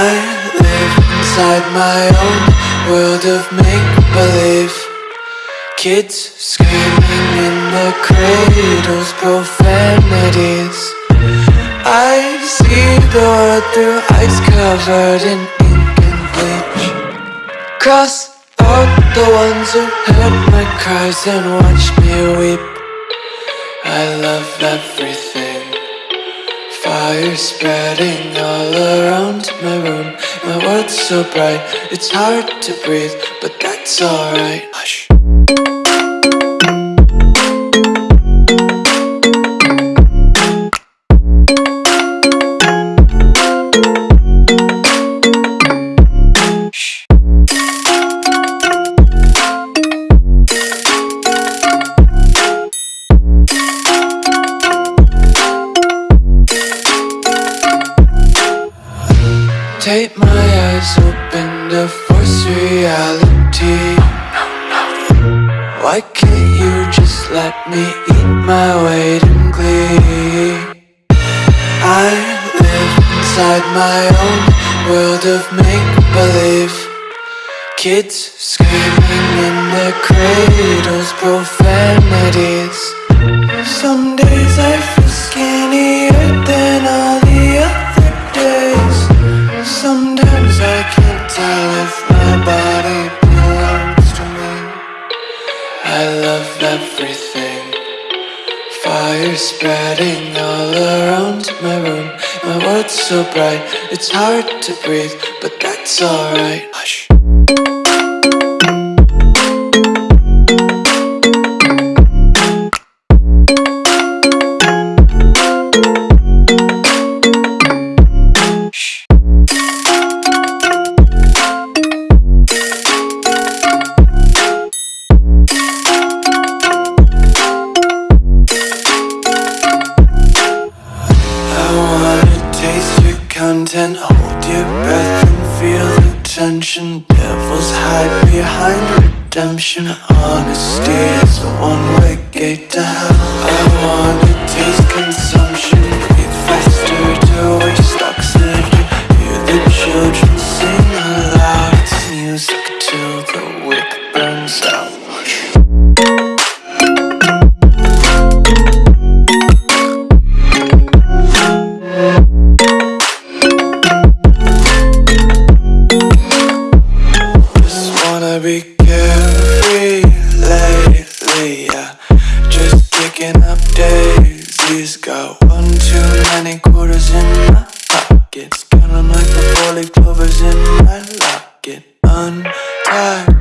inside my own world of make-believe. Kids screaming in their cradles, profanities. I see the world through ice covered in ink and bleach. Cross out the ones who heard my cries and watched me weep. I love everything Fire spreading all around my room. My world's so bright, it's hard to breathe But that's alright. Hush Take my eyes open to force reality. Why can't you just let me eat my weight in glee? I live inside my own world of make-believe. Kids screaming in their cradles, profanities. Some days I feel can't tell if my body belongs to me. I love everything. Fire spreading all around my room. My world's so bright, it's hard to breathe But that's alright. Hush content, hold your breath and feel the tension. Devils hide behind redemption. Honesty is a one-way gate to hell. I wanna taste consumption, breathe faster to waste oxygen. Hear the children sing aloud. It's music till the wick burns out. Carefree lately, yeah. Just kicking up daisies. Got one too many quarters in my pockets. Count like the four-leaf clovers in my locket. Untied